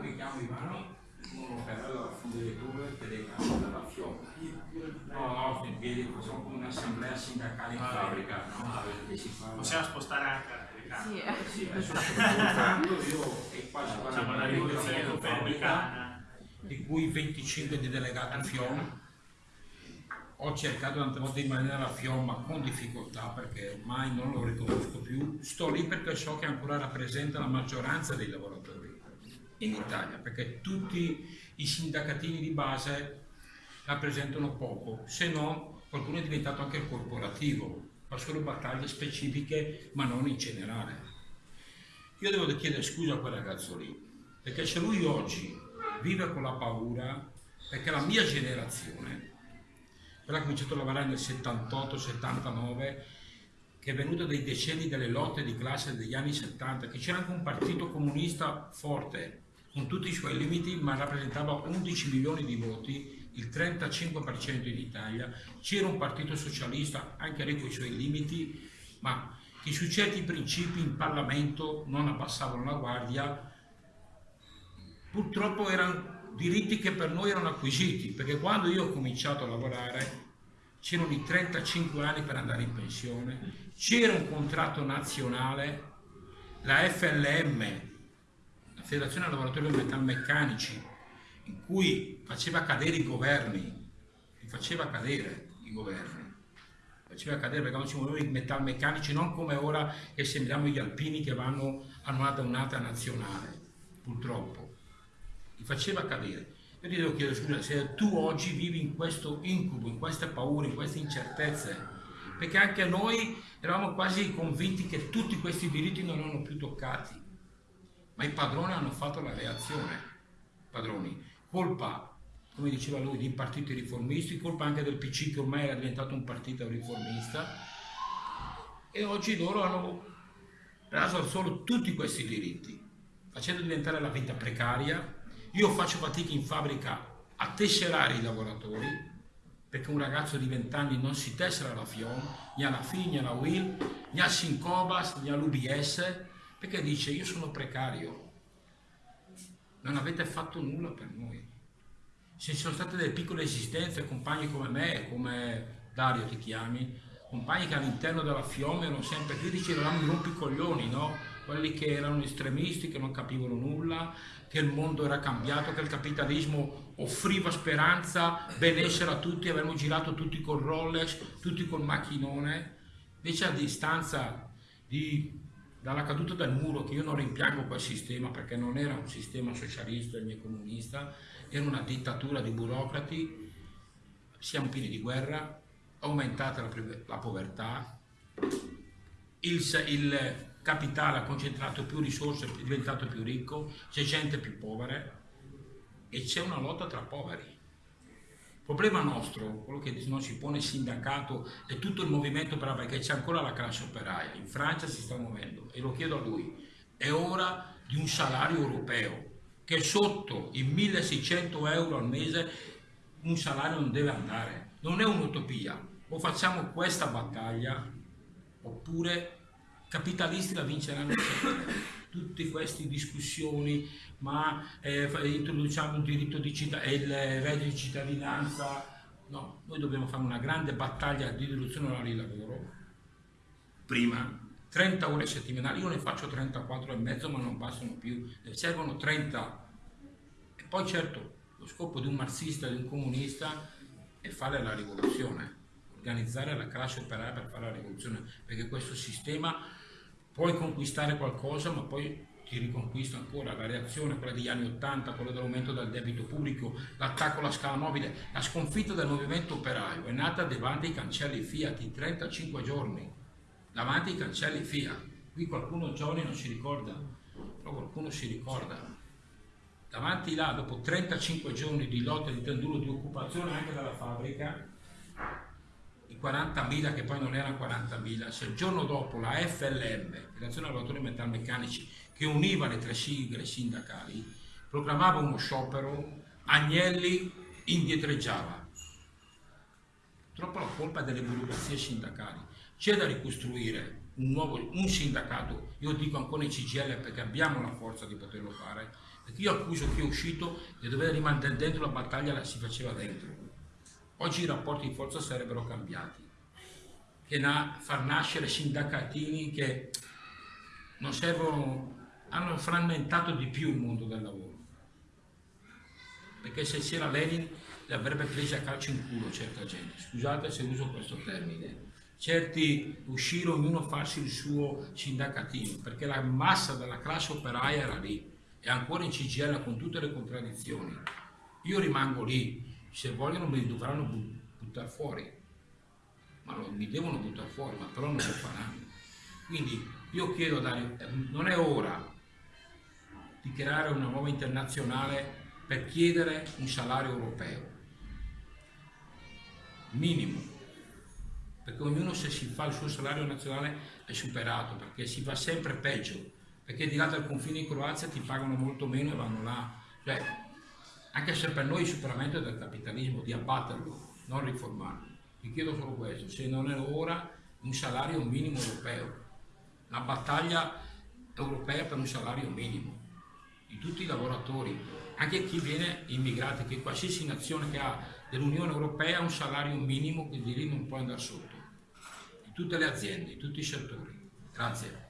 mi chiamo Ivano, sono operaio della fonderia delegato della FIOM. No, no, sto in piedi, facciamo come un'assemblea sindacale in fabbrica, no? Possiamo spostare anche la telecamera. Sì, eh. Sì, adesso io e Facciamo la 40 rivoluzione copernicana. di cui 25 di delegato FIOM. Ho cercato tante volte di rimanere alla FIOM ma con difficoltà perché ormai non lo riconosco più. Sto lì perché so che ancora rappresenta la maggioranza dei lavoratori in Italia, perché tutti i sindacatini di base rappresentano poco, se no qualcuno è diventato anche corporativo, fa solo battaglie specifiche ma non in generale. Io devo chiedere scusa a quel ragazzo lì, perché se lui oggi vive con la paura, perché la mia generazione, quella che ha cominciato a lavorare nel 78-79, che è venuta dai decenni delle lotte di classe degli anni 70, che c'era anche un partito comunista forte, con tutti i suoi limiti, ma rappresentava 11 milioni di voti, il 35% in Italia, c'era un partito socialista, anche lì con i suoi limiti, ma che su certi principi in Parlamento non abbassavano la guardia, purtroppo erano diritti che per noi erano acquisiti, perché quando io ho cominciato a lavorare c'erano i 35 anni per andare in pensione, c'era un contratto nazionale, la FLM, la Federazione Lavoratori Metalmeccanici, in cui faceva cadere i governi, li faceva cadere i governi, faceva cadere perché non ci muovevano i metalmeccanici, non come ora che sembriamo gli alpini che vanno a una annata nazionale, purtroppo, li faceva cadere. Io ti devo chiedere scusa se tu oggi vivi in questo incubo, in queste paure, in queste incertezze, perché anche noi eravamo quasi convinti che tutti questi diritti non erano più toccati, ma i padroni hanno fatto la reazione, padroni, colpa, come diceva lui, dei partiti riformisti, colpa anche del PC che ormai era diventato un partito riformista, e oggi loro hanno raso al suolo tutti questi diritti, facendo diventare la vita precaria, io faccio fatica in fabbrica a tesserare i lavoratori, perché un ragazzo di 20 anni non si tessera la FIOM, né alla FI, né alla WIL, né al Sincobas, né all'UBS, perché dice io sono precario, non avete fatto nulla per noi. Se ci sono state delle piccole esistenze, compagni come me, come Dario ti chiami, compagni che all'interno della FIOM erano sempre critici, eravamo i rompicoglioni, no? quelli che erano estremisti, che non capivano nulla, che il mondo era cambiato, che il capitalismo offriva speranza, benessere a tutti, avremmo girato tutti col Rolex, tutti col macchinone, invece a distanza di, dalla caduta del muro, che io non rimpiango quel sistema perché non era un sistema socialista né comunista, era una dittatura di burocrati, siamo pieni di guerra, aumentata la, la povertà, il, il capitale ha concentrato più risorse, è diventato più ricco, c'è gente più povera e c'è una lotta tra poveri. Il problema nostro, quello che non si pone il sindacato e tutto il movimento operaio, perché c'è ancora la classe operaia, in Francia si sta muovendo e lo chiedo a lui, è ora di un salario europeo che sotto i 1600 euro al mese un salario non deve andare, non è un'utopia, o facciamo questa battaglia oppure capitalisti la vinceranno sempre. Tutte queste discussioni, ma eh, introduciamo il diritto di cittadinanza, il reddito di cittadinanza, no, noi dobbiamo fare una grande battaglia di riduzione oraria di lavoro, prima, 30 ore settimanali, io ne faccio 34 e mezzo ma non bastano più, ne servono 30 e poi certo lo scopo di un marxista, di un comunista è fare la rivoluzione, organizzare la classe operaia per fare la rivoluzione, perché questo sistema puoi conquistare qualcosa ma poi ti riconquista ancora la reazione, quella degli anni 80, quella dell'aumento del debito pubblico, l'attacco alla scala mobile, la sconfitta del movimento operaio è nata davanti ai cancelli Fiat in 35 giorni, davanti ai cancelli Fiat. Qui qualcuno giovane non si ricorda, però qualcuno si ricorda. Davanti là, dopo 35 giorni di lotta, di tenduro, di occupazione anche dalla fabbrica, 40.000 che poi non erano 40.000, se il giorno dopo la FLM, Federazione Lavoratori Metalmeccanici, che univa le tre sigle sindacali, proclamava uno sciopero, Agnelli indietreggiava. Purtroppo la colpa è delle burocrazie sindacali. C'è da ricostruire un nuovo un sindacato, io dico ancora in CGL perché abbiamo la forza di poterlo fare, perché io accuso chi è uscito di dover rimanere dentro la battaglia la si faceva dentro. Oggi i rapporti di forza sarebbero cambiati, che na, far nascere sindacatini che non servono, hanno frammentato di più il mondo del lavoro. Perché se c'era Lenin le avrebbe prese a calcio in culo certa gente, scusate se uso questo termine. Certi uscirono ognuno farsi il suo sindacatino, perché la massa della classe operaia era lì, e ancora in CGL con tutte le contraddizioni. Io rimango lì, se vogliono mi dovranno buttare fuori, ma lo, mi devono buttare fuori, ma però non lo faranno. Quindi io chiedo a Dario, eh, non è ora di creare una nuova internazionale per chiedere un salario europeo. Minimo. Perché ognuno se si fa il suo salario nazionale è superato perché si va sempre peggio. Perché di là dal confine in Croazia ti pagano molto meno e vanno là. Cioè, anche se per noi il superamento del capitalismo di abbatterlo non riformarlo vi chiedo solo questo se non è ora un salario minimo europeo la battaglia europea per un salario minimo di tutti i lavoratori, anche chi viene immigrato, che qualsiasi nazione che ha dell'Unione Europea ha un salario minimo che di lì non può andare sotto, di tutte le aziende, di tutti i settori. Grazie.